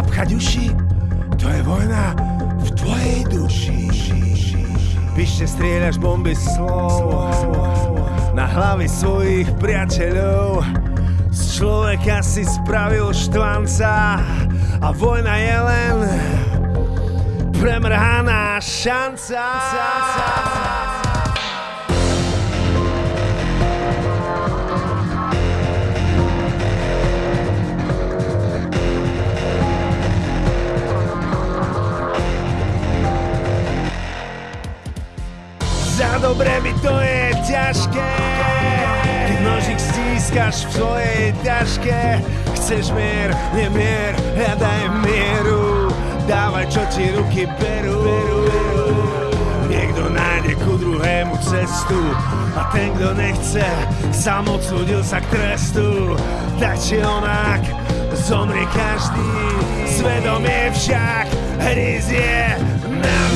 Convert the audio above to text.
zapchať uši, to je vojna v tvojej duši. Píšte strieľaš bomby slov na hlavy svojich priateľov. Z človeka si spravil štvanca a vojna je len premrhaná šanca. Dobre mi to je ťažké. Keď nožík stískaš v svojej ťažke Chceš mier, nemier, hľadaj mieru. Dávaj, čo ti ruky berú. Niekto nájde ku druhému cestu A ten, kto nechce, sám odsúdil sa k trestu. Tak či onak, zomrie každý. Svedomie však hryzie navždy.